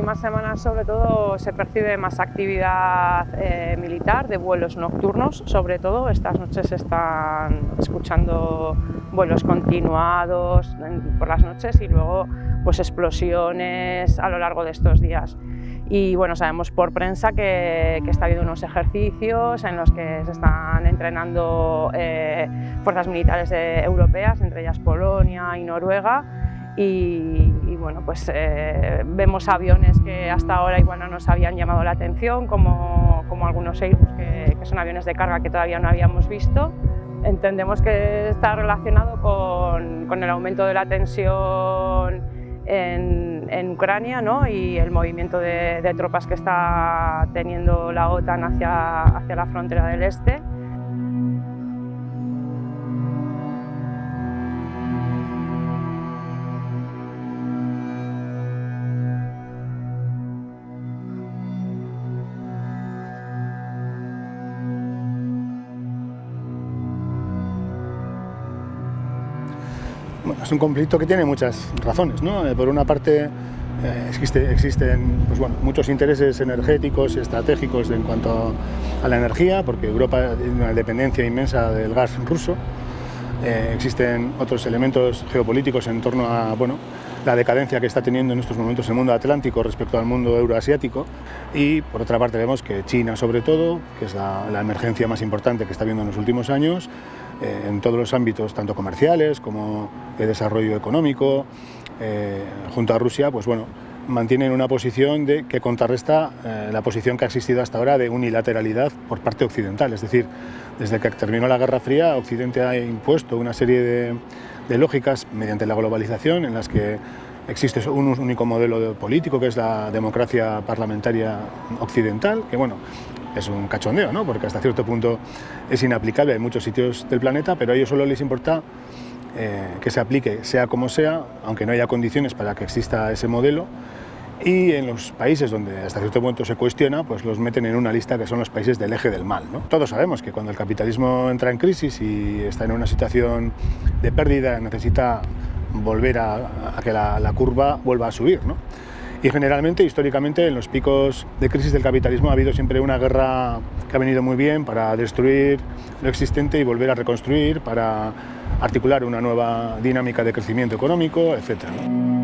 últimas semanas sobre todo se percibe más actividad eh, militar de vuelos nocturnos, sobre todo estas noches se están escuchando vuelos continuados por las noches y luego pues explosiones a lo largo de estos días. Y bueno, sabemos por prensa que, está habiendo unos ejercicios en los que se están entrenando eh, fuerzas militares europeas, entre ellas Polonia y Noruega, y, bueno, pues eh, vemos aviones que hasta ahora igual no nos habían llamado la atención, como, como algunos Airbus que, son aviones de carga que todavía no habíamos visto. Entendemos que está relacionado con, con el aumento de la tensión en, en Ucrania ¿no? y el movimiento de, de, tropas que está teniendo la OTAN hacia, hacia la frontera del este. Es un conflicto que tiene muchas razones. ¿no? Eh, por una parte, eh, existe, existen pues bueno, muchos intereses energéticos y estratégicos en cuanto a la energía, porque Europa tiene una dependencia inmensa del gas ruso. Eh, existen otros elementos geopolíticos en torno a bueno, la decadencia que está teniendo en estos momentos el mundo atlántico respecto al mundo euroasiático y por otra parte vemos que China sobre todo, que es la, la emergencia más importante que está viendo en los últimos años, eh, en todos los ámbitos, tanto comerciales como de desarrollo económico, eh, junto a Rusia, pues bueno, mantienen una posición de, que contrarresta eh, la posición que ha existido hasta ahora de unilateralidad por parte occidental. Es decir, desde que terminó la Guerra Fría, Occidente ha impuesto una serie de, de lógicas mediante la globalización en las que existe un único modelo político que es la democracia parlamentaria occidental, que bueno, es un cachondeo, ¿no? porque hasta cierto punto es inaplicable en muchos sitios del planeta, pero a ellos solo les importa eh, que se aplique sea como sea, aunque no haya condiciones para que exista ese modelo, y en los países donde hasta cierto punto se cuestiona, pues los meten en una lista que son los países del eje del mal. Todos sabemos que cuando el capitalismo entra en crisis y está en una situación de pérdida, necesita volver a, que la, la, curva vuelva a subir. ¿no? Y generalmente, históricamente, en los picos de crisis del capitalismo ha habido siempre una guerra que ha venido muy bien para destruir lo existente y volver a reconstruir, para articular una nueva dinámica de crecimiento económico, etc.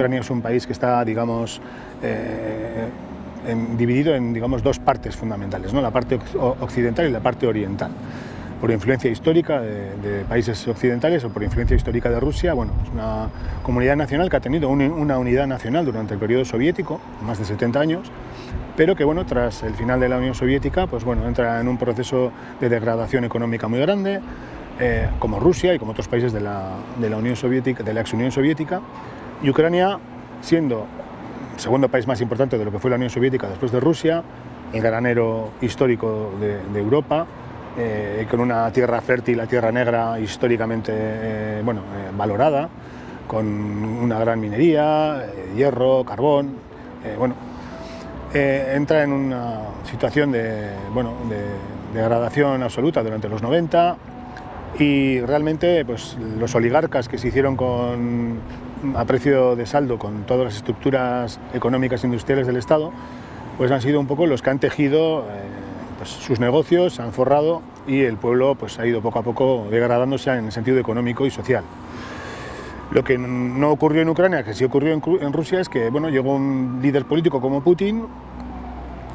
Ucrania es un país que está, digamos, eh, dividido en digamos, dos partes fundamentales, ¿no? la parte occidental y la parte oriental. Por influencia histórica de, países occidentales o por influencia histórica de Rusia, bueno, es una comunidad nacional que ha tenido una unidad nacional durante el periodo soviético, más de 70 años, pero que bueno, tras el final de la Unión Soviética, pues bueno, entra en un proceso de degradación económica muy grande, eh, como Rusia y como otros países de la, de la Unión Soviética, de la ex Unión Soviética, y Ucrania, siendo el segundo país más importante de lo que fue la Unión Soviética después de Rusia, el granero histórico de, Europa, eh, con una tierra fértil, la tierra negra históricamente eh, bueno, eh, valorada, con una gran minería, hierro, carbón, bueno, entra en una situación de, bueno, de degradación absoluta durante los 90 y realmente pues, los oligarcas que se hicieron con a precio de saldo con todas las estructuras económicas e industriales del Estado, pues han sido un poco los que han tejido eh, pues sus negocios, se han forrado y el pueblo pues, ha ido poco a poco degradándose en el sentido económico y social. Lo que no ocurrió en Ucrania, que sí ocurrió en, Rusia, es que bueno, llegó un líder político como Putin,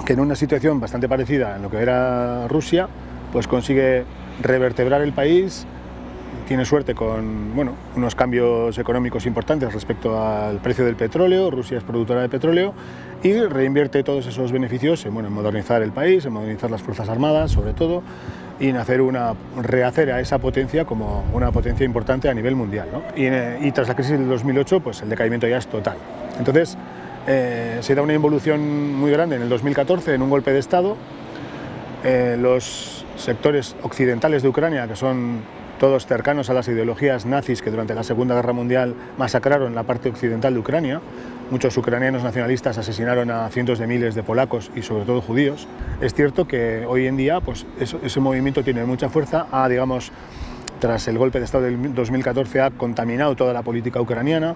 que en una situación bastante parecida en lo que era Rusia, pues consigue revertebrar el país, tiene suerte con bueno, unos cambios económicos importantes respecto al precio del petróleo, Rusia es productora de petróleo y reinvierte todos esos beneficios en, bueno, en modernizar el país, en modernizar las Fuerzas Armadas sobre todo y en hacer una, rehacer a esa potencia como una potencia importante a nivel mundial. ¿no? Y, y, tras la crisis del 2008 pues el decaimiento ya es total. Entonces eh, se da una involución muy grande en el 2014 en un golpe de Estado. Eh, los sectores occidentales de Ucrania, que son todos cercanos a las ideologías nazis que durante la Segunda Guerra Mundial masacraron la parte occidental de Ucrania, muchos ucranianos nacionalistas asesinaron a cientos de miles de polacos y sobre todo judíos. Es cierto que hoy en día pues, ese movimiento tiene mucha fuerza, ha, digamos, tras el golpe de Estado del 2014 ha contaminado toda la política ucraniana,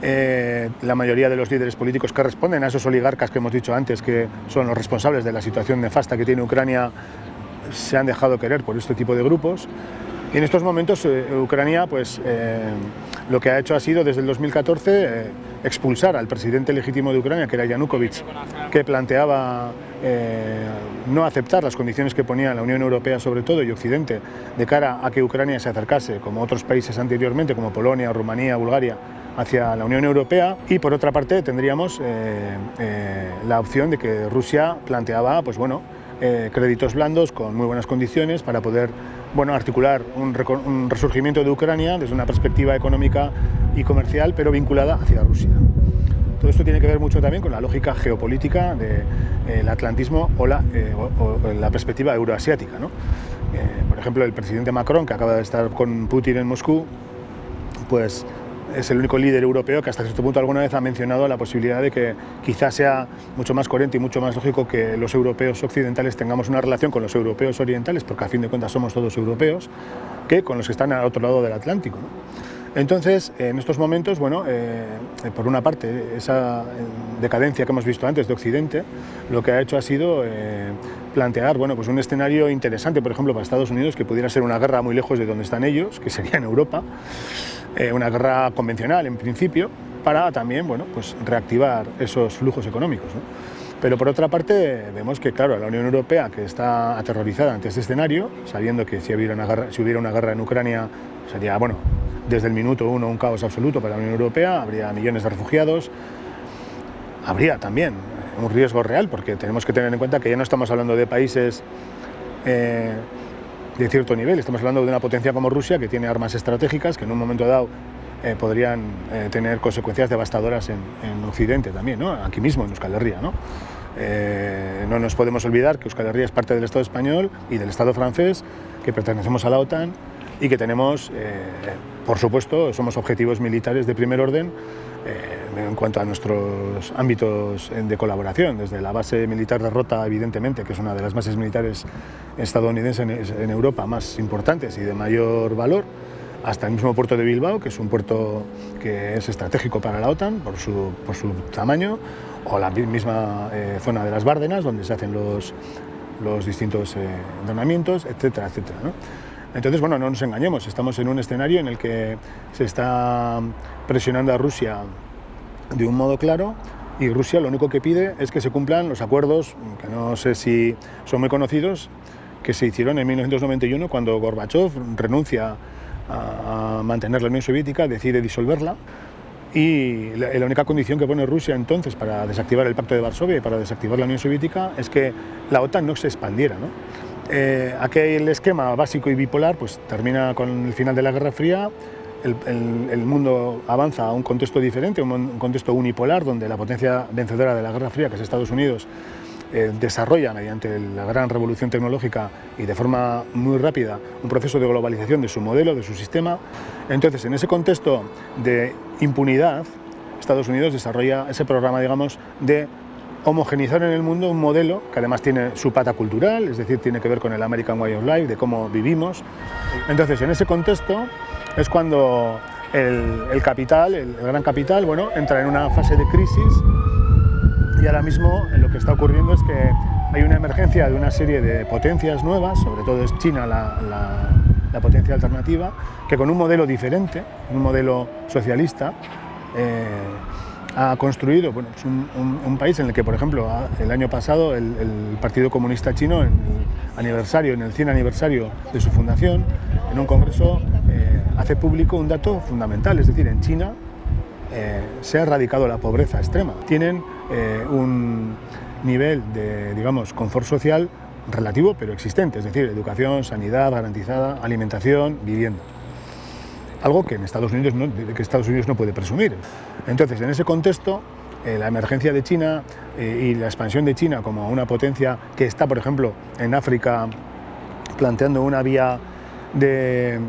eh, la mayoría de los líderes políticos que responden a esos oligarcas que hemos dicho antes, que son los responsables de la situación nefasta que tiene Ucrania, se han dejado querer por este tipo de grupos. Y en estos momentos eh, Ucrania pues, eh, lo que ha hecho ha sido desde el 2014 expulsar al presidente legítimo de Ucrania, que era Yanukovych, que planteaba no aceptar las condiciones que ponía la Unión Europea sobre todo y Occidente de cara a que Ucrania se acercase, como otros países anteriormente, como Polonia, Rumanía, Bulgaria, hacia la Unión Europea. Y por otra parte tendríamos eh, eh, la opción de que Rusia planteaba pues bueno, eh, créditos blandos con muy buenas condiciones para poder bueno, articular un, resurgimiento de Ucrania desde una perspectiva económica y comercial pero vinculada hacia Rusia. Todo esto tiene que ver mucho también con la lógica geopolítica del atlantismo o la, o, la, perspectiva euroasiática. ¿no? por ejemplo, el presidente Macron, que acaba de estar con Putin en Moscú, pues es el único líder europeo que hasta cierto punto alguna vez ha mencionado la posibilidad de que quizás sea mucho más coherente y mucho más lógico que los europeos occidentales tengamos una relación con los europeos orientales, porque a fin de cuentas somos todos europeos, que con los que están al otro lado del Atlántico. Entonces, en estos momentos, bueno, eh, por una parte, esa decadencia que hemos visto antes de Occidente, lo que ha hecho ha sido eh, plantear bueno, pues un escenario interesante, por ejemplo, para Estados Unidos, que pudiera ser una guerra muy lejos de donde están ellos, que sería en Europa, eh, una guerra convencional en principio, para también bueno, pues reactivar esos flujos económicos. Pero por otra parte vemos que claro, la Unión Europea, que está aterrorizada ante este escenario, sabiendo que si hubiera una guerra, si hubiera una guerra en Ucrania sería bueno, desde el minuto uno un caos absoluto para la Unión Europea, habría millones de refugiados, habría también un riesgo real, porque tenemos que tener en cuenta que ya no estamos hablando de países eh, de cierto nivel. Estamos hablando de una potencia como Rusia que tiene armas estratégicas que en un momento dado eh, podrían eh, tener consecuencias devastadoras en, Occidente también, ¿no? aquí mismo en Euskal Herria. ¿no? Eh, no nos podemos olvidar que Euskal Herria es parte del Estado español y del Estado francés, que pertenecemos a la OTAN y que tenemos, por supuesto, somos objetivos militares de primer orden en cuanto a nuestros ámbitos de colaboración, desde la base militar de Rota, evidentemente, que es una de las bases militares estadounidenses en Europa más importantes y de mayor valor, hasta el mismo puerto de Bilbao, que es un puerto que es estratégico para la OTAN por su, por su tamaño, o la misma eh, zona de las Bárdenas, donde se hacen los, los distintos eh, etcétera, etcétera. Entonces, bueno, no nos engañemos, estamos en un escenario en el que se está presionando a Rusia de un modo claro y Rusia lo único que pide es que se cumplan los acuerdos, que no sé si son muy conocidos, que se hicieron en 1991 cuando Gorbachev renuncia a mantener la Unión Soviética, decide disolverla y la, única condición que pone Rusia entonces para desactivar el Pacto de Varsovia y para desactivar la Unión Soviética es que la OTAN no se expandiera. ¿no? Eh, aquel esquema básico y bipolar pues, termina con el final de la Guerra Fría el, mundo avanza a un contexto diferente, un, contexto unipolar, donde la potencia vencedora de la Guerra Fría, que es Estados Unidos, eh, desarrolla mediante la gran revolución tecnológica y de forma muy rápida un proceso de globalización de su modelo, de su sistema. Entonces, en ese contexto de impunidad, Estados Unidos desarrolla ese programa, digamos, de homogenizar en el mundo un modelo que además tiene su pata cultural, es decir, tiene que ver con el American Way of Life, de cómo vivimos. Entonces, en ese contexto, es cuando el, capital, el, gran capital, bueno, entra en una fase de crisis y ahora mismo lo que está ocurriendo es que hay una emergencia de una serie de potencias nuevas, sobre todo es China la, potencia alternativa, que con un modelo diferente, un modelo socialista, eh, ha construido bueno, un, país en el que, por ejemplo, el año pasado el, Partido Comunista Chino, en el aniversario, en el 100 aniversario de su fundación, en un congreso eh, hace público un dato fundamental, es decir, en China eh, se ha erradicado la pobreza extrema. Tienen eh, un nivel de, digamos, confort social relativo pero existente, es decir, educación, sanidad garantizada, alimentación, vivienda. Algo que en Estados Unidos no, puede presumir. Entonces, en ese contexto, la emergencia de China y la expansión de China como una potencia que está, por ejemplo, en África planteando una vía de,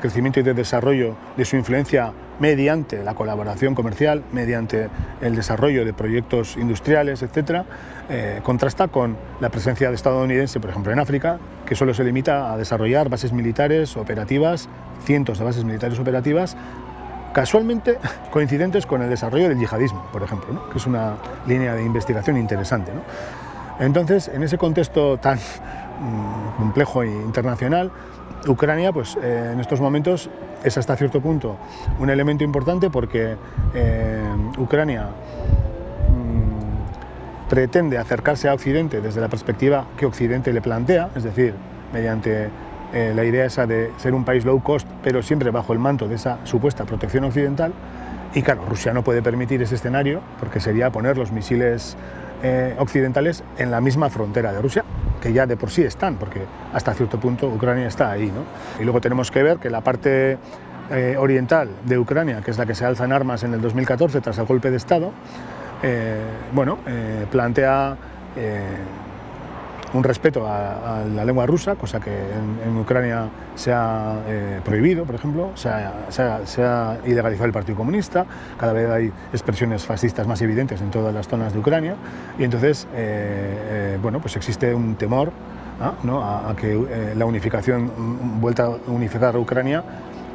crecimiento y de desarrollo de su influencia mediante la colaboración comercial, mediante el desarrollo de proyectos industriales, etc., eh, contrasta con la presencia de estadounidense, por ejemplo, en África, que solo se limita a desarrollar bases militares operativas, cientos de bases militares operativas, casualmente coincidentes con el desarrollo del yihadismo, por ejemplo, que es una línea de investigación interesante. Entonces, en ese contexto tan mm, complejo e internacional, Ucrania, pues eh, en estos momentos es hasta cierto punto un elemento importante porque eh, Ucrania pretende acercarse a Occidente desde la perspectiva que Occidente le plantea, es decir, mediante eh, la idea esa de ser un país low cost, pero siempre bajo el manto de esa supuesta protección occidental. Y claro, Rusia no puede permitir ese escenario porque sería poner los misiles occidentales en la misma frontera de Rusia, que ya de por sí están, porque hasta cierto punto Ucrania está ahí. ¿no? Y luego tenemos que ver que la parte eh, oriental de Ucrania, que es la que se alza en armas en el 2014 tras el golpe de Estado, eh, bueno, eh, plantea un respeto a, la lengua rusa, cosa que en, Ucrania se ha prohibido, por ejemplo, se ha, ilegalizado el Partido Comunista, cada vez hay expresiones fascistas más evidentes en todas las zonas de Ucrania, y entonces, bueno, pues existe un temor a, que la unificación, vuelta a unificar a Ucrania,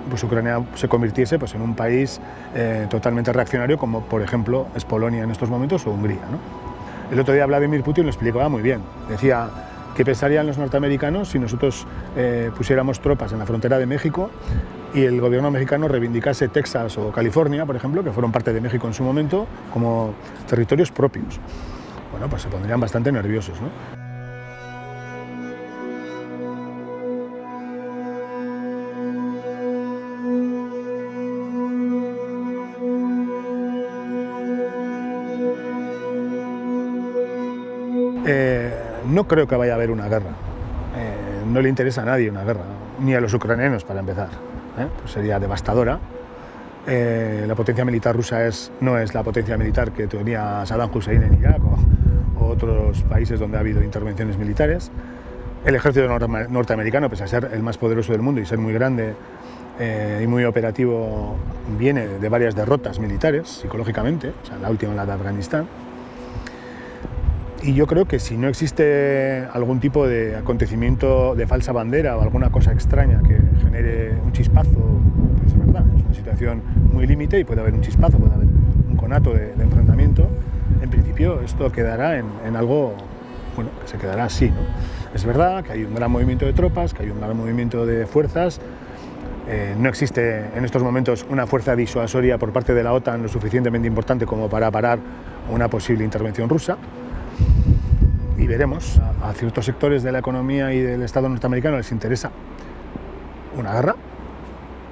pues Ucrania se convirtiese pues, en un país eh, totalmente reaccionario como por ejemplo es Polonia en estos momentos o Hungría. El otro día Vladimir Putin lo explicaba muy bien. Decía, ¿qué pensarían los norteamericanos si nosotros eh, pusiéramos tropas en la frontera de México y el gobierno mexicano reivindicase Texas o California, por ejemplo, que fueron parte de México en su momento, como territorios propios? Bueno, pues se pondrían bastante nerviosos. ¿no? Eh, no creo que vaya a haber una guerra. Eh, no le interesa a nadie una guerra, ni a los ucranianos para empezar. ¿eh? Pues sería devastadora. la potencia militar rusa es, no es la potencia militar que tenía Saddam Hussein en Irak o, otros países donde ha habido intervenciones militares. El ejército norteamericano, pese a ser el más poderoso del mundo y ser muy grande y muy operativo, viene de varias derrotas militares psicológicamente, o la última la de Afganistán. Y yo creo que si no existe algún tipo de acontecimiento de falsa bandera o alguna cosa extraña que genere un chispazo, pues es verdad, es una situación muy límite y puede haber un chispazo, puede haber un conato de, enfrentamiento, en principio esto quedará en, algo bueno, que se quedará así. ¿no? Es verdad que hay un gran movimiento de tropas, que hay un gran movimiento de fuerzas, eh, no existe en estos momentos una fuerza disuasoria por parte de la OTAN lo suficientemente importante como para parar una posible intervención rusa y veremos, a, ciertos sectores de la economía y del Estado norteamericano les interesa una guerra,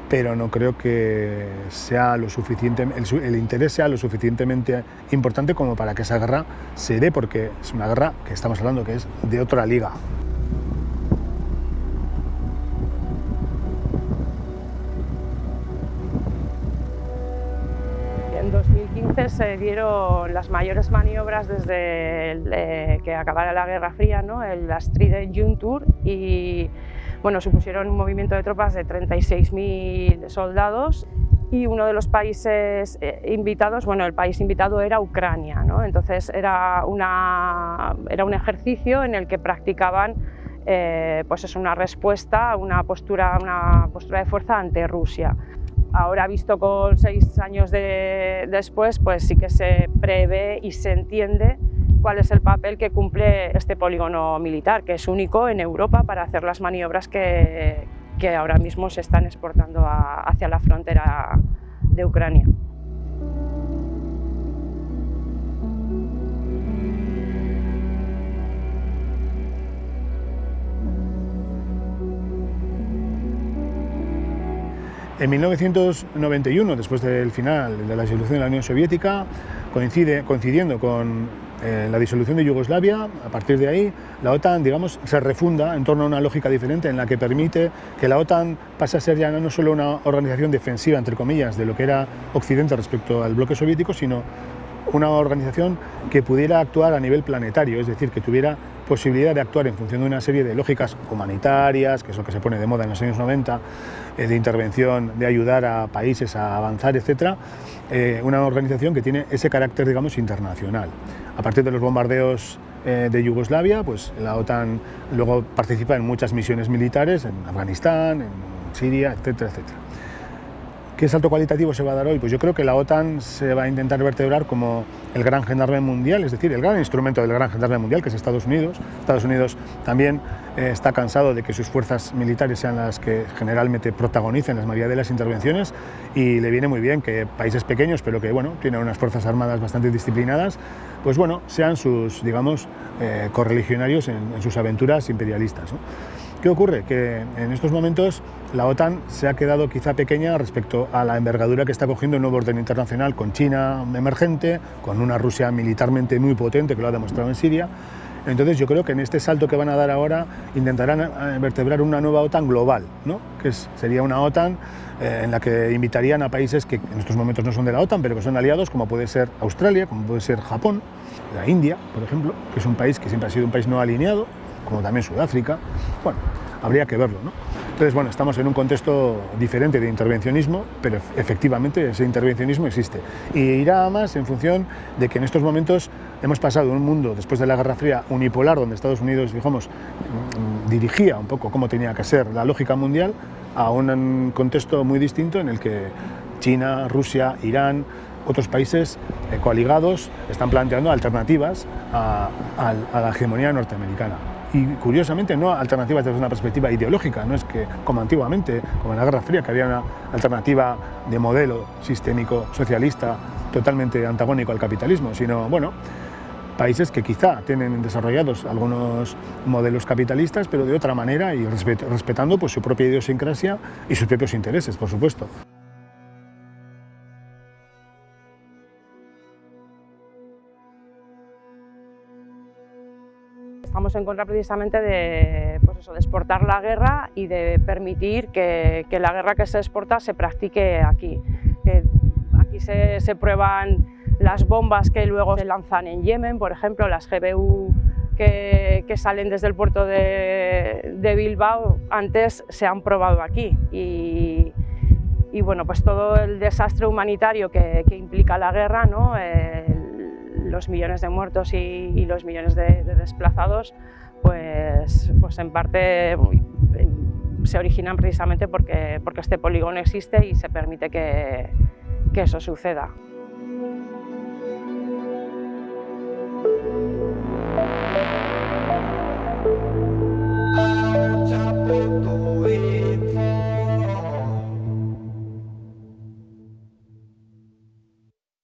pero no creo que sea lo suficiente, el, interés sea lo suficientemente importante como para que esa guerra se dé, porque es una guerra que estamos hablando que es de otra liga. 2015 se dieron las mayores maniobras desde eh, que acabara la Guerra Fría, ¿no? el Trident June Tour, y bueno, supusieron un movimiento de tropas de 36.000 soldados y uno de los países eh, invitados, bueno, el país invitado era Ucrania, ¿no? entonces era, una, era un ejercicio en el que practicaban eh, pues es una respuesta, una postura, una postura de fuerza ante Rusia. Ahora visto con seis años después, pues sí que se prevé y se entiende cuál es el papel que cumple este polígono militar, que es único en Europa para hacer las maniobras que, ahora mismo se están exportando hacia la frontera de Ucrania. En 1991, después del final de la disolución de la Unión Soviética, coincide, coincidiendo con eh, la disolución de Yugoslavia, a partir de ahí la OTAN digamos, se refunda en torno a una lógica diferente en la que permite que la OTAN pase a ser ya no solo una organización defensiva, entre comillas, de lo que era Occidente respecto al bloque soviético, sino una organización que pudiera actuar a nivel planetario, es decir, que tuviera posibilidad de actuar en función de una serie de lógicas humanitarias, que es lo que se pone de moda en los años 90, eh, de intervención, de ayudar a países a avanzar, etc., eh, una organización que tiene ese carácter, digamos, internacional. A partir de los bombardeos eh, de Yugoslavia, pues la OTAN luego participa en muchas misiones militares, en Afganistán, en Siria, etcétera, etcétera. ¿Qué salto cualitativo se va a dar hoy? Pues yo creo que la OTAN se va a intentar vertebrar como el gran gendarme mundial, es decir, el gran instrumento del gran gendarme mundial, que es Estados Unidos. Estados Unidos también eh, está cansado de que sus fuerzas militares sean las que generalmente protagonicen las mayoría de las intervenciones y le viene muy bien que países pequeños, pero que bueno, tienen unas fuerzas armadas bastante disciplinadas, pues bueno, sean sus, digamos, eh, correligionarios en, sus aventuras imperialistas. ¿Qué ocurre? Que en estos momentos la OTAN se ha quedado quizá pequeña respecto a la envergadura que está cogiendo el nuevo orden internacional con China emergente, con una Rusia militarmente muy potente que lo ha demostrado en Siria. Entonces yo creo que en este salto que van a dar ahora intentarán eh, vertebrar una nueva OTAN global, ¿no? que sería una OTAN eh, en la que invitarían a países que en estos momentos no son de la OTAN, pero que son aliados, como puede ser Australia, como puede ser Japón, la India, por ejemplo, que es un país que siempre ha sido un país no alineado, como también Sudáfrica. Bueno, habría que verlo. ¿no? Entonces, bueno, estamos en un contexto diferente de intervencionismo, pero efectivamente ese intervencionismo existe. Y irá más en función de que en estos momentos hemos pasado de un mundo, después de la Guerra Fría, unipolar, donde Estados Unidos, digamos, mm, dirigía un poco cómo tenía que ser la lógica mundial, a un contexto muy distinto en el que China, Rusia, Irán, otros países eh, coaligados están planteando alternativas a, a la hegemonía norteamericana y curiosamente no alternativas desde una perspectiva ideológica, no es que como antiguamente, como en la Guerra Fría, que había una alternativa de modelo sistémico socialista totalmente antagónico al capitalismo, sino, bueno, países que quizá tienen desarrollados algunos modelos capitalistas, pero de otra manera y respetando pues, su propia idiosincrasia y sus propios intereses, por supuesto. En contra precisamente de, pues eso, de exportar la guerra y de permitir que, que, la guerra que se exporta se practique aquí. Que aquí se, se, prueban las bombas que luego se lanzan en Yemen, por ejemplo, las GBU que, que salen desde el puerto de, de, Bilbao, antes se han probado aquí. Y, y, bueno, pues todo el desastre humanitario que, que implica la guerra, ¿no? Eh, los millones de muertos y, los millones de, de, desplazados, pues, pues en parte se originan precisamente porque, porque este polígono existe y se permite que, que eso suceda.